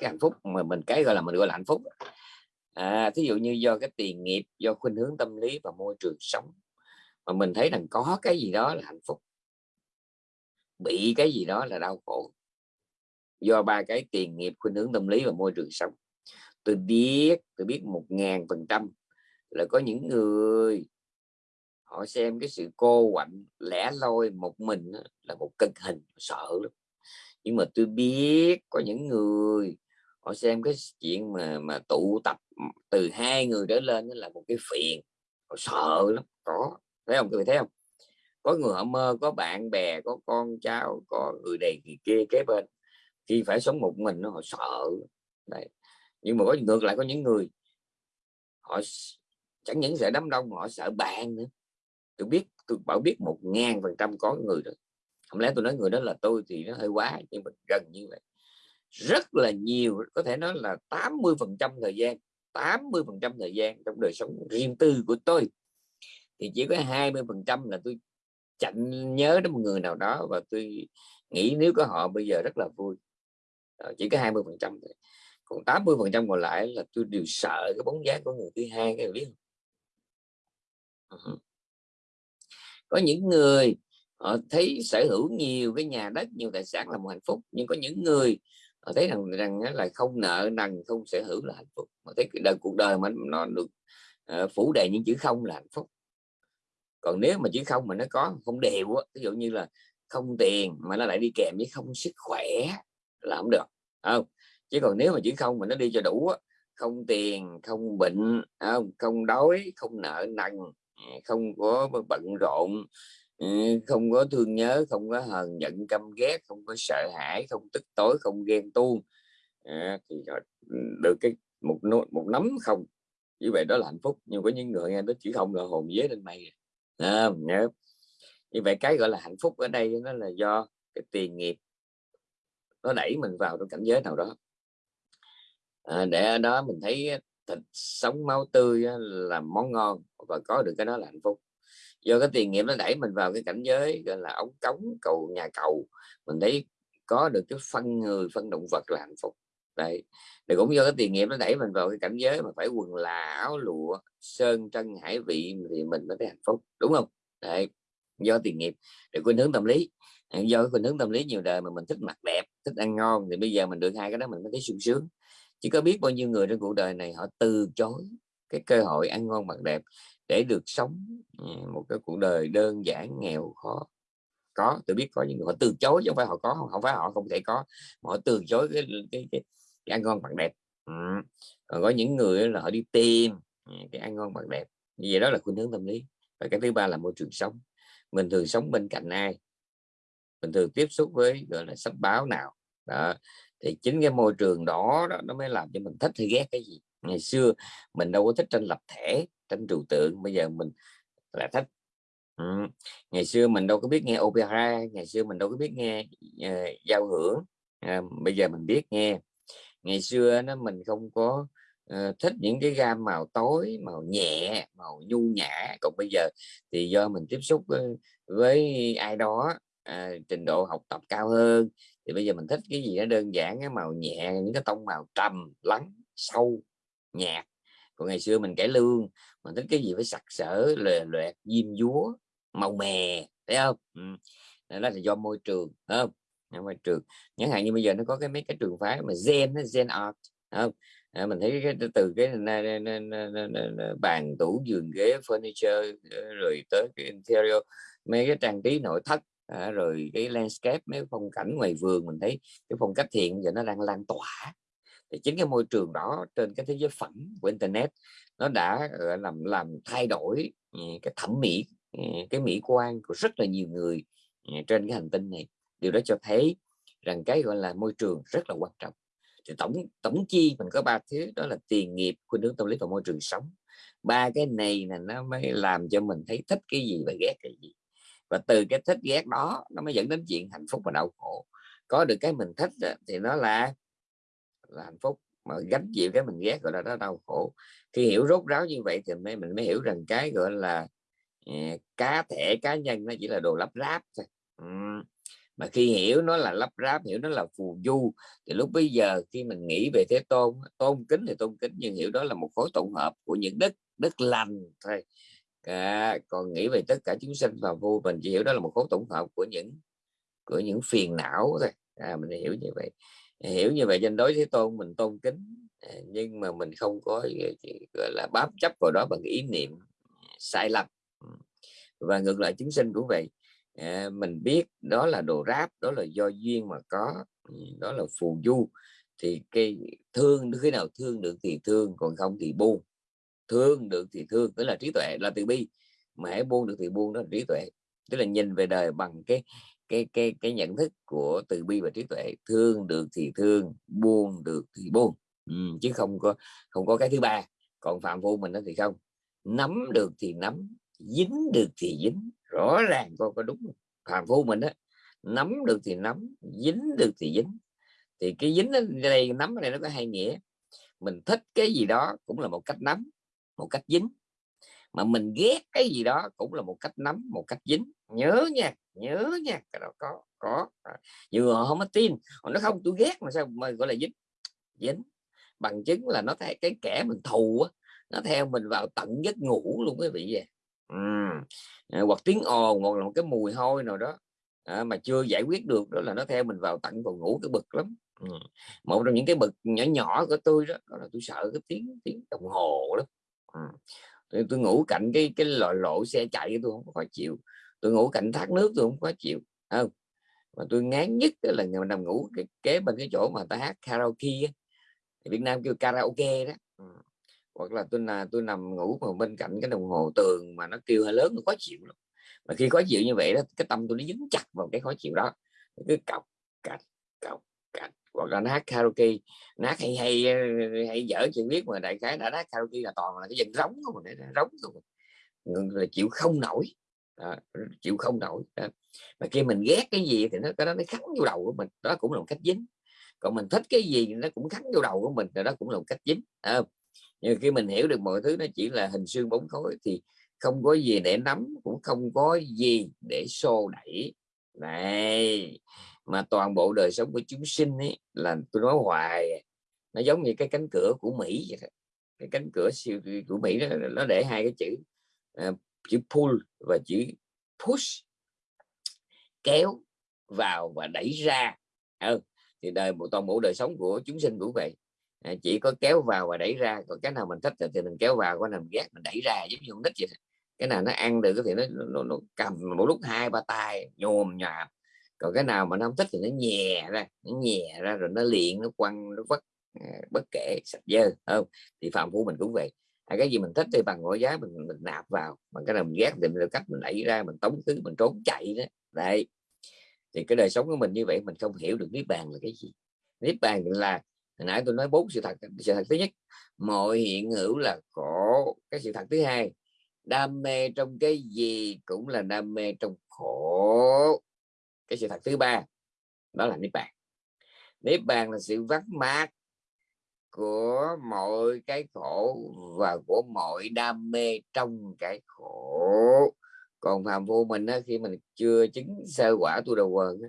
Cái hạnh phúc mà mình cái gọi là mình gọi là hạnh phúc à, thí dụ như do cái tiền nghiệp do khuynh hướng tâm lý và môi trường sống mà mình thấy rằng có cái gì đó là hạnh phúc. Bị cái gì đó là đau khổ. Do ba cái tiền nghiệp khuynh hướng tâm lý và môi trường sống tôi biết tôi biết một ngàn phần trăm là có những người họ xem cái sự cô quạnh lẻ loi một mình là một cực hình, sợ lắm. Nhưng mà tôi biết có những người họ xem cái chuyện mà mà tụ tập từ hai người trở lên là một cái phiền, họ sợ lắm. Có, thấy không? Tôi thấy không? Có người họ mơ, có bạn bè, có con cháu, có người này người kia kế bên. Khi phải sống một mình nó họ sợ Đấy nhưng mà có ngược lại có những người, họ chẳng những sợ đám đông họ sợ bạn nữa. Tôi biết, tôi bảo biết một ngàn phần trăm có người đó. Không lẽ tôi nói người đó là tôi thì nó hơi quá, nhưng mà gần như vậy. Rất là nhiều, có thể nói là 80 phần trăm thời gian 80 phần trăm thời gian trong đời sống riêng tư của tôi. Thì chỉ có 20 phần trăm là tôi chạnh nhớ đến một người nào đó và tôi nghĩ nếu có họ bây giờ rất là vui. Chỉ có 20 phần trăm còn 80 phần trăm còn lại là tôi đều sợ cái bóng dáng của người thứ hai cái biết không? có những người họ thấy sở hữu nhiều cái nhà đất nhiều tài sản là một hạnh phúc nhưng có những người họ thấy rằng rằng là không nợ nần không sở hữu là hạnh phúc. Mà thấy đời cuộc đời mà nó được uh, phủ đầy những chữ không là hạnh phúc. Còn nếu mà chữ không mà nó có không đều á ví dụ như là không tiền mà nó lại đi kèm với không sức khỏe là không được không? Chứ còn nếu mà chữ không mà nó đi cho đủ không tiền không bệnh không? Đói không nợ nần ừ, không có bận rộn ừ, không có thương nhớ không có hờn giận căm ghét không có sợ hãi không tức tối không ghen tuông à, thì ừ, được cái một một nắm không. Như vậy đó là hạnh phúc. Nhưng có những người nghe nó chỉ không là hồn vía lên mây à, nhớ. Như vậy cái gọi là hạnh phúc ở đây nó là do cái tiền nghiệp nó đẩy mình vào trong cảnh giới nào đó à, để ở đó mình thấy thịt sống máu tươi là món ngon và có được cái đó là hạnh phúc. Do cái tiền nghiệp nó đẩy mình vào cái cảnh giới gọi là ống cống cầu nhà cầu mình thấy có được cái phân người phân động vật là hạnh phúc. Đấy thì cũng do cái tiền nghiệp nó đẩy mình vào cái cảnh giới mà phải quần là áo lụa sơn trân hải vị thì mình mới thấy hạnh phúc đúng không? Đấy do tiền nghiệp. Để khuynh hướng tâm lý. Do cái khuynh hướng tâm lý nhiều đời mà mình thích mặt đẹp thích ăn ngon thì bây giờ mình được hai cái đó mình mới thấy sung sướng chỉ có biết bao nhiêu người trên cuộc đời này họ từ chối cái cơ hội ăn ngon mặc đẹp để được sống ừ, một cái cuộc đời đơn giản nghèo khó. Có tôi biết có những người họ từ chối chứ không phải họ có không phải họ không thể có mà họ từ chối cái cái, cái, cái ăn ngon mặc đẹp. Ừ. còn có những người là họ đi tìm ừ, cái ăn ngon mặc đẹp. Như vậy đó là khuynh hướng tâm lý. Và cái thứ ba là môi trường sống. Mình thường sống bên cạnh ai? Mình thường tiếp xúc với gọi là sách báo nào? Đó thì chính cái môi trường đó, đó nó mới làm cho mình thích hay ghét cái gì. Ngày xưa mình đâu có thích tranh lập thể tranh trừu tượng bây giờ mình là thích. Ừ. ngày xưa mình đâu có biết nghe opera ngày xưa mình đâu có biết nghe uh, giao hưởng. Uh, bây giờ mình biết nghe. Ngày xưa nó mình không có uh, thích những cái gam màu tối màu nhẹ màu nhu nhã. Còn bây giờ thì do mình tiếp xúc với, với ai đó à, trình độ học tập cao hơn thì bây giờ mình thích cái gì nó đơn giản cái màu nhẹ những cái tông màu trầm lắng sâu nhạt. Còn ngày xưa mình cải lương mình thích cái gì phải sặc sỡ lề loẹt diêm dúa màu mè thấy không? Ừ. đó là do môi trường không? Môi trường. Chẳng hạn như bây giờ nó có cái mấy cái trường phái mà gen gen art không? À, mình thấy cái từ cái bàn tủ giường ghế furniture ờ, rồi tới cái interior mấy cái trang trí nội thất à, rồi cái landscape mấy phong cảnh ngoài vườn mình thấy cái phong cách thiện giờ nó đang lan tỏa. Thì chính cái môi trường đó trên cái thế giới phẳng của internet nó đã làm làm thay đổi ừ, cái thẩm mỹ ừ, cái mỹ quan của rất là nhiều người ừ, trên cái hành tinh này. Điều đó cho thấy rằng cái gọi là môi trường rất là quan trọng. Thì tổng tổng chi mình có ba thứ đó là tiền nghiệp khuynh hướng tâm lý và môi trường sống. Ba cái này là nó mới làm cho mình thấy thích cái gì và ghét cái gì và từ cái thích ghét đó nó mới dẫn đến chuyện hạnh phúc và đau khổ. Có được cái mình thích thì nó là là hạnh phúc. Mà gánh chịu cái mình ghét gọi là nó đau khổ. Khi hiểu rốt ráo như vậy thì mới mình mới hiểu rằng cái gọi là uh, cá thể cá nhân nó chỉ là đồ lắp ráp thôi. Uhm. mà khi hiểu nó là lắp ráp hiểu nó là phù du thì lúc bây giờ khi mình nghĩ về thế tôn tôn kính thì tôn kính nhưng hiểu đó là một khối tổng hợp của những đức đất lành thôi à, còn nghĩ về tất cả chúng sinh và vô mình chỉ hiểu đó là một khối tổng hợp của những của những phiền não thôi. À, mình hiểu như vậy. Hiểu như vậy trên đối thế tôn mình tôn kính à, nhưng mà mình không có gọi là bám chấp vào đó bằng ý niệm sai lầm. Và ngược lại chúng sinh cũng vậy. À, mình biết đó là đồ ráp đó là do duyên mà có đó là phù du. Thì cái thương khi nào thương được thì thương còn không thì buông thương được thì thương tức là trí tuệ là từ bi. Mà hãy buông được thì buông đó là trí tuệ. Tức là nhìn về đời bằng cái cái cái cái nhận thức của từ bi và trí tuệ. Thương được thì thương buông được thì buông. Ừ, chứ không có không có cái thứ ba. Còn phạm phu mình đó thì không. Nắm được thì nắm dính được thì dính. Rõ ràng con có đúng phạm phu mình á, nắm được thì nắm dính được thì dính. Thì cái dính ở đây nắm ở đây nó có hai nghĩa. Mình thích cái gì đó cũng là một cách nắm một cách dính. Mà mình ghét cái gì đó cũng là một cách nắm một cách dính. Nhớ nha nhớ nha cái đó có có. À, nhiều họ không có tin. Họ nói không tôi ghét mà sao mà gọi là dính? Dính. Bằng chứng là nó thấy cái kẻ mình thù á nó theo mình vào tận giấc ngủ luôn quý vị vậy ừ. À, hoặc tiếng ồn hoặc là một cái mùi hôi nào đó à, mà chưa giải quyết được đó là nó theo mình vào tận phòng ngủ cái bực lắm. Ừ. một trong những cái bực nhỏ nhỏ của tôi đó, đó là tôi sợ cái tiếng tiếng đồng hồ lắm. À, tôi, tôi ngủ cạnh cái cái loại lộ xe chạy tôi không có khó chịu. Tôi ngủ cạnh thác nước tôi không có chịu. Không mà tôi ngán nhất là người nằm ngủ cái kế bên cái chỗ mà ta hát karaoke Việt Nam kêu karaoke đó. Ừ, hoặc là tôi là tôi nằm ngủ mà bên cạnh cái đồng hồ tường mà nó kêu hơi lớn nó khó chịu lắm. Mà khi khó chịu như vậy đó cái tâm tôi nó dính chặt vào cái khó chịu đó. Cứ cọc cạch cọc hoặc là nó hát karaoke. Nát hay hay ờ, hay dở chuyện biết mà đại khái đã hát karaoke là toàn là cái dân rống không để rống không là chịu không nổi. Đó, chịu không nổi đó. mà khi mình ghét cái gì thì nó cái đó nó khắn vô đầu của mình đó cũng là một cách dính. Còn mình thích cái gì nó cũng khắn vô đầu của mình rồi đó cũng là một cách dính à, nhưng khi mình hiểu được mọi thứ nó chỉ là hình xương bóng khối thì không có gì để nắm cũng không có gì để xô đẩy này mà toàn bộ đời sống của chúng sinh ấy là tôi nói hoài nó giống như cái cánh cửa của Mỹ vậy đó. cái cánh cửa siêu của Mỹ đó, nó để hai cái chữ uh, chữ pull và chữ push kéo vào và đẩy ra ừ. thì đời một toàn bộ đời sống của chúng sinh cũng vậy à, chỉ có kéo vào và đẩy ra còn cái nào mình thích thì mình kéo vào cái nào mình ghét mình đẩy ra giống như con nít vậy cái nào nó ăn được thì nó, nó, nó cầm một lúc hai ba tay nhồm nhòm. Còn cái nào mà nó không thích thì nó nhè ra nó nhè ra rồi nó liền nó quăng nó vất ờ, bất kể sạch dơ không? Thì phạm phu mình cũng vậy. À, cái gì mình thích thì bằng mọi giá mình, mình nạp vào bằng cái nào mình ghét thì mình cách mình đẩy ra mình tống thứ mình trốn chạy đó. Đấy. Thì cái đời sống của mình như vậy mình không hiểu được niết bàn là cái gì. Niết bàn là hồi nãy tôi nói bốn sự thật sự thật thứ nhất mọi hiện hữu là khổ. Cái sự thật thứ hai đam mê trong cái gì cũng là đam mê trong khổ. Cái sự thật thứ ba đó là niết bàn. Niết bàn là sự vắt mát của mọi cái khổ và của mọi đam mê trong cái khổ. Còn phàm phu mình á, khi mình chưa chứng sơ quả tu đầu quần á,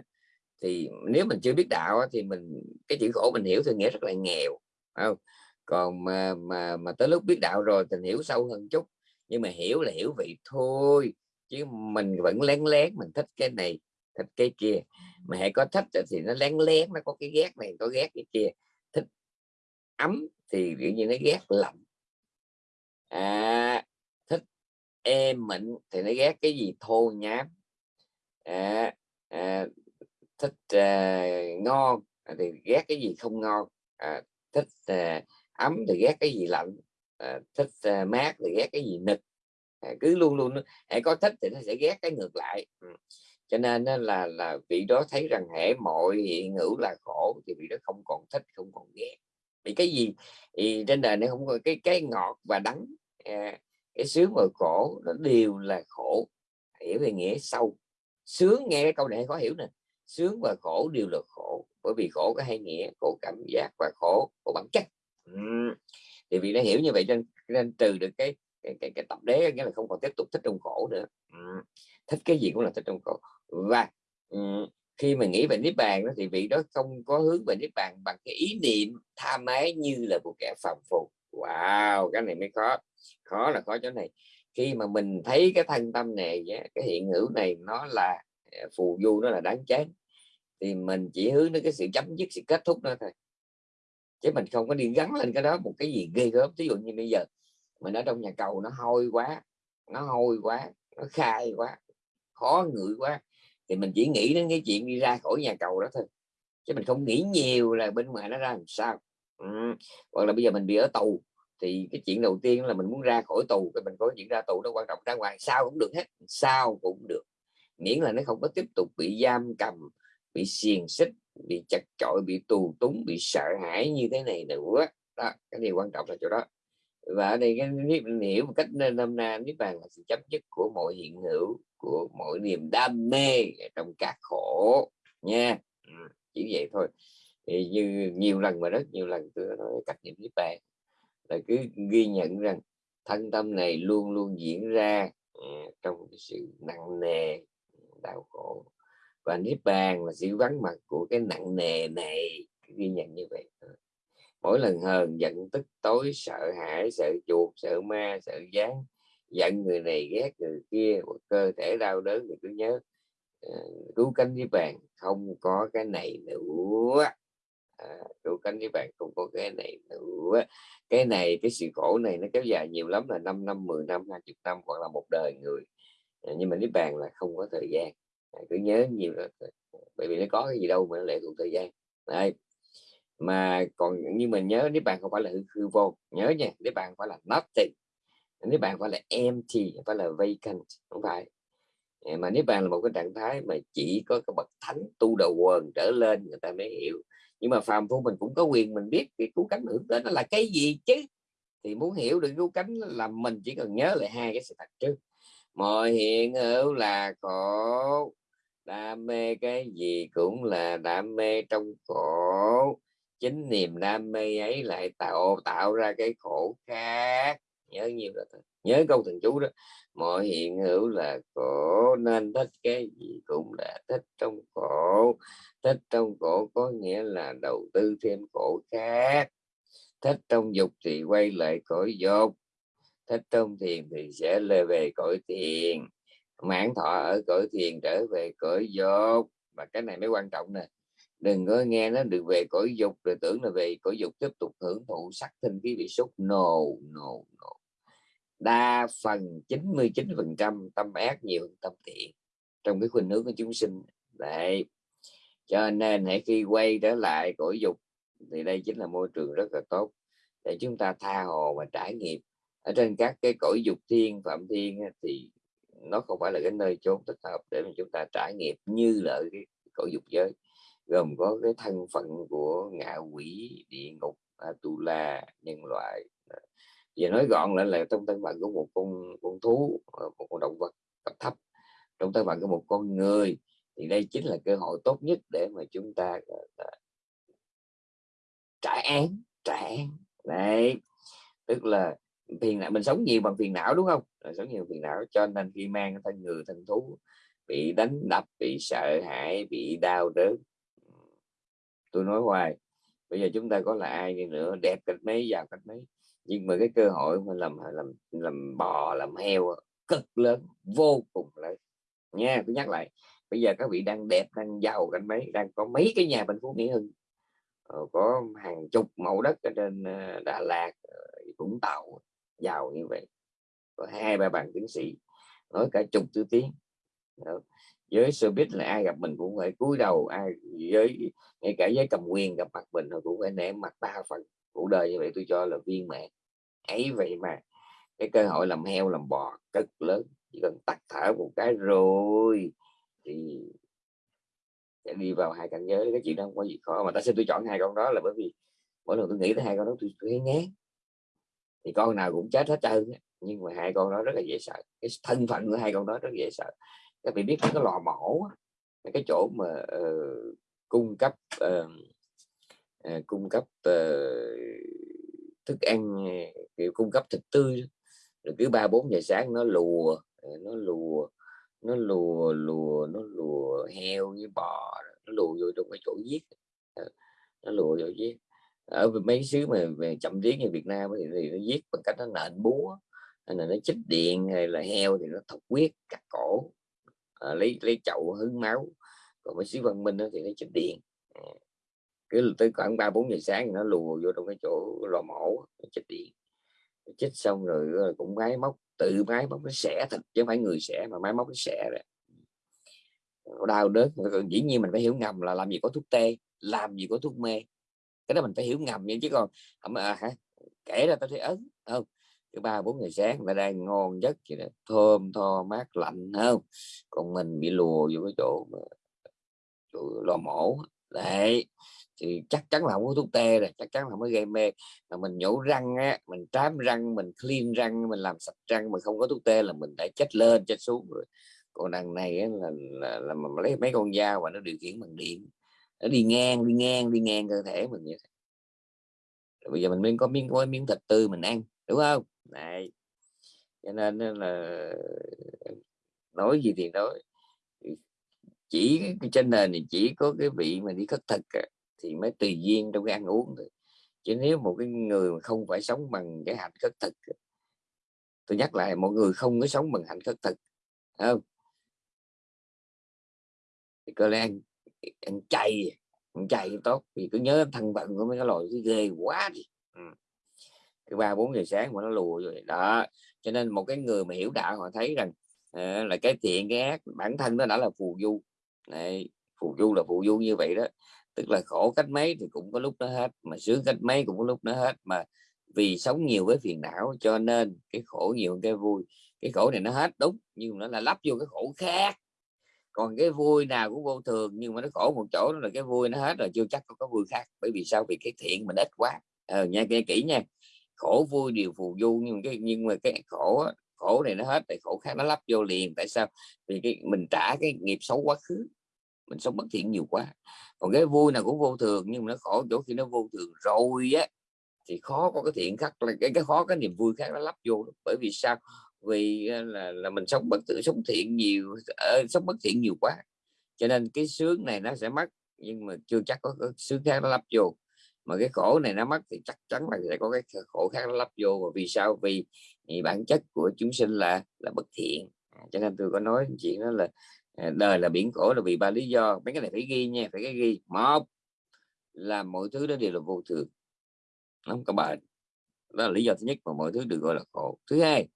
thì nếu mình chưa biết đạo á, thì mình cái chữ khổ mình hiểu thì nghĩa rất là nghèo không? Còn mà mà mà tới lúc biết đạo rồi thì hiểu sâu hơn chút nhưng mà hiểu là hiểu vậy thôi chứ mình vẫn lén lén mình thích cái này thích cái kia. Mà hãy có thích thì nó lén lén nó có cái ghét này có ghét cái kia. Thích ấm thì kiểu nhiên nó ghét lạnh. À, thích êm mịn thì nó ghét cái gì? Thô nhám. À, à, thích à, ngon thì ghét cái gì không ngon. À, thích à, ấm thì ghét cái gì lạnh à, thích à, mát thì ghét cái gì nực. À, cứ luôn luôn hãy à, có thích thì nó sẽ ghét cái ngược lại. Ừ. cho nên là là vị đó thấy rằng hệ mọi hiện hữu là khổ thì vị đó không còn thích không còn ghét. Vì cái gì? Thì trên đời này không có cái cái ngọt và đắng à, cái sướng và khổ nó đều là khổ. Hiểu về nghĩa sâu sướng nghe cái câu này khó hiểu nè. Sướng và khổ đều là khổ bởi vì khổ có hai nghĩa khổ cảm giác và khổ của bản chất. Uhm thì vì nó hiểu như vậy nên, nên trừ được cái cái, cái, cái tập đế nghĩa là không còn tiếp tục thích trong khổ nữa. Ừ, thích cái gì cũng là thích trong khổ và ừ, khi mà nghĩ về niết bàn đó thì vị đó không có hướng về niết bàn bằng cái ý niệm tha mái như là một kẻ phàm phu. Wow cái này mới khó. Khó là khó chỗ này. Khi mà mình thấy cái thân tâm này cái hiện hữu này nó là à, phù du nó là đáng chán thì mình chỉ hướng đến cái sự chấm dứt sự kết thúc đó thôi chứ mình không có đi gắn lên cái đó một cái gì ghê gớm. Ví dụ như bây giờ, mình ở trong nhà cầu nó hôi quá, nó hôi quá, nó khai quá, khó ngửi quá, thì mình chỉ nghĩ đến cái chuyện đi ra khỏi nhà cầu đó thôi. Chứ mình không nghĩ nhiều là bên ngoài nó ra làm sao. Ừ. hoặc là bây giờ mình bị ở tù, thì cái chuyện đầu tiên là mình muốn ra khỏi tù, cái mình có chuyện ra tù nó quan trọng. Ra ngoài sao cũng được hết, sao cũng được. Miễn là nó không có tiếp tục bị giam cầm bị xiềng xích, bị chặt chội, bị tù túng, bị sợ hãi như thế này nữa. Đó, cái điều quan trọng là chỗ đó. Và ở đây cái mình hiểu một cách nên năm na, niết bàn là sự chấm dứt của mọi hiện hữu, của mọi niềm đam mê trong các khổ, nha. Ừ, chỉ vậy thôi. Thì như nhiều lần mà rất nhiều lần tôi nói cách niệm niết bàn, là cứ ghi nhận rằng thân tâm này luôn luôn diễn ra ừ, trong sự nặng nề, đau khổ và niết bàn là sự vắng mặt của cái nặng nề này ghi nhận như vậy. Ờ. Mỗi lần hờn giận tức tối sợ hãi sợ chuột sợ ma sợ gián giận người này ghét người kia cơ thể đau đớn thì cứ nhớ ờ, uh, cứu cánh với bàn không có cái này nữa. Ờ, à, cứu cánh với bàn không có cái này nữa. Cái này cái sự khổ này nó kéo dài nhiều lắm là 5 năm 10 năm 20 năm hoặc là một đời người. À, nhưng mà niết bàn là không có thời gian cứ nhớ nhiều là bởi vì nó có cái gì đâu mà nó lệ thuộc thời gian. Đấy. mà còn như mình nhớ nếu bạn không phải là hư, hư vô nhớ nha nếu bạn phải là nothing nếu bạn phải là empty phải là vacant không phải. Mà nếu bạn là một cái trạng thái mà chỉ có cái bậc thánh tu đầu quần trở lên người ta mới hiểu. Nhưng mà phàm phu mình cũng có quyền mình biết cái cứu cánh hưởng tới nó là cái gì chứ? Thì muốn hiểu được cứu cánh là mình chỉ cần nhớ lại hai cái sự thật trước. Mọi hiện hữu là khổ đam mê cái gì cũng là đam mê trong khổ chính niềm đam mê ấy lại tạo tạo ra cái khổ khác. Nhớ nhiều là thôi nhớ câu thần chú đó. Mọi hiện hữu là khổ nên thích cái gì cũng là thích trong khổ thích trong khổ có nghĩa là đầu tư thêm khổ khác. Thích trong dục thì quay lại cõi dục. Thích trong thiền thì sẽ lê về cõi thiền mãn thọ ở cõi thiền trở về cõi dục. Và cái này mới quan trọng nè. Đừng có nghe nó được về cõi dục, rồi tưởng là về cõi dục tiếp tục hưởng thụ sắc thân khí vị xúc. No no no. Đa phần 99 phần trăm tâm ác nhiều hơn tâm thiện. Trong cái khuynh hướng của chúng sinh. Đấy. Cho nên hãy khi quay trở lại cõi dục, thì đây chính là môi trường rất là tốt để chúng ta tha hồ và trải nghiệm. Ở trên các cái cõi dục thiên, phạm thiên thì nó không phải là cái nơi chốn thích hợp để mà chúng ta trải nghiệm như là cái cõi dục giới. Gồm có cái thân phận của ngạ quỷ, địa ngục, atula, nhân loại. Và nói gọn lại là trong thân phận của một con con thú ờ, một con động vật cấp thấp. Trong thân phận của một con người thì đây chính là cơ hội tốt nhất để mà chúng ta ờ, ờ, trải án trải án. Đấy, tức là phiền não, mình sống nhiều bằng phiền não, đúng không? Rồi nhiều phiền não, cho nên khi mang thân người thân thú, bị đánh đập, bị sợ hãi, bị đau đớn. Tôi nói hoài, bây giờ chúng ta có là ai đi nữa, đẹp cách mấy, giàu cách mấy. Nhưng mà cái cơ hội mà làm làm làm bò, làm heo cực lớn, vô cùng lớn. Nha, tôi nhắc lại, bây giờ các vị đang đẹp, đang giàu cách mấy, đang có mấy cái nhà bên phú mỹ hưng ờ, có hàng chục mẫu đất ở trên ờ, đà lạt ờ, vũng tàu, giàu như vậy có hai ba bằng tiến sĩ nói cả chục thứ tiếng. Với biết là ai gặp mình cũng phải cúi đầu ai với ngay cả với cầm quyền gặp mặt mình cũng phải ném mặt ba phần. Cuộc đời như vậy tôi cho là viên mẹ ấy vậy mà cái cơ hội làm heo làm bò cực lớn. Chỉ cần tắt thở một cái rồi thì sẽ đi vào hai cảnh giới. Cái chuyện đó không có gì khó mà tại sao tôi chọn hai con đó là bởi vì mỗi lần tôi nghĩ tới hai con đó tôi, tôi thấy ngán. Thì con nào cũng chết hết trơn nhưng mà hai con đó rất là dễ sợ. Cái thân phận của hai con đó rất dễ sợ. Các vị biết cái lò mổ cái chỗ mà uh, cung cấp uh, uh, cung cấp uh, thức ăn kiểu cung cấp thịt tươi rồi cứ ba bốn giờ sáng nó lùa nó lùa nó lùa lùa nó lùa heo với bò nó lùa vô trong cái chỗ giết. Nó lùa vô giết. Ở mấy xứ mà về chậm tiếng như Việt Nam thì, thì nó giết bằng cách nó nện búa hay là nó chích điện hay là heo thì nó thọc huyết cắt cổ. À, lấy lấy chậu hứng máu. Còn mấy sĩ văn minh đó thì nó chích điện. À, cứ tới khoảng ba bốn giờ sáng nó lùa vô trong cái chỗ lò mổ chích điện. Chích xong rồi ờ, cũng máy móc tự máy móc nó xẻ thịt chứ không phải người xẻ mà máy móc nó xẻ rồi. Đau đớn. Dĩ nhiên mình phải hiểu ngầm là làm gì có thuốc tê làm gì có thuốc mê. Cái đó mình phải hiểu ngầm vậy chứ còn à, à, hả kể ra tao thấy ấn không? Cứ ba bốn ngày sáng mà đang ngon giấc vậy đó. Thơm tho mát lạnh không? Còn mình bị lùa vô cái chỗ, chỗ lò mổ. Đấy thì chắc chắn là không có thuốc tê rồi chắc chắn là mới gây mê. Mà mình nhổ răng á mình trám răng mình clean răng mình làm sạch răng mà không có thuốc tê là mình đã chết lên chết xuống rồi. Còn đằng này á, là, là, là, mình lấy mấy con dao và nó điều khiển bằng điện. Nó đi ngang đi ngang đi ngang cơ thể mình vậy bây giờ mình mới có miếng có miếng thịt tươi mình ăn đúng không? Này cho nên là nói gì thì nói. Chỉ trên nền thì chỉ có cái vị mà đi khất thực à, thì mới tùy duyên trong cái ăn uống thôi. Chứ nếu một cái người mà không phải sống bằng cái hạnh khất thực tôi nhắc lại mọi người không có sống bằng hạnh khất thực không? Thì có lẽ ăn, ăn chay ăn chay tốt. Vì cứ nhớ thân phận của mấy cái loại cái ghê quá đi. Ừ ba bốn giờ sáng mà nó lùa rồi đó. Cho nên một cái người mà hiểu đạo họ thấy rằng uh, là cái thiện cái ác bản thân nó đã là phù du. Này phù du là phù du như vậy đó. Tức là khổ cách mấy thì cũng có lúc nó hết mà sướng cách mấy cũng có lúc nó hết. Mà vì sống nhiều với phiền não cho nên cái khổ nhiều cái vui. Cái khổ này nó hết đúng nhưng nó là lắp vô cái khổ khác. Còn cái vui nào cũng vô thường nhưng mà nó khổ một chỗ đó là cái vui nó hết rồi chưa chắc có cái vui khác. Bởi vì sao? Vì cái thiện mình ít quá. Ờ, nha nghe kỹ nha khổ vui đều phù du. Nhưng cái nhưng mà cái khổ khổ này nó hết thì khổ khác nó lắp vô liền. Tại sao? Vì cái mình trả cái nghiệp xấu quá khứ. Mình sống bất thiện nhiều quá. Còn cái vui nào cũng vô thường nhưng mà nó khổ chỗ khi nó vô thường rồi á thì khó có cái thiện khác là cái cái khó cái niềm vui khác nó lắp vô bởi vì sao? Vì à, là là mình sống bất tử sống thiện nhiều uh, sống bất thiện nhiều quá. Cho nên cái sướng này nó sẽ mất nhưng mà chưa chắc có có sướng khác nó lắp vô mà cái khổ này nó mất thì chắc chắn là sẽ có cái khổ khác nó lắp vô. Và vì sao? Vì, vì bản chất của chúng sinh là là bất thiện. À, cho nên tôi có nói chuyện đó là à, đời là biển khổ là vì ba lý do. Mấy cái này phải ghi nha phải cái ghi. Một là mọi thứ đó đều là vô thường. Không các bạn đó là lý do thứ nhất mà mọi thứ được gọi là khổ. Thứ hai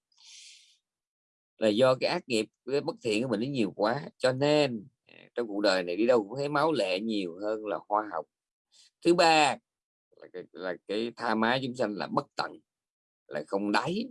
là do cái ác nghiệp cái bất thiện của mình nó nhiều quá. Cho nên à, trong cuộc đời này đi đâu cũng thấy máu lệ nhiều hơn là hoa học thứ ba là cái, là cái tha má chúng sanh là bất tận là không đáy.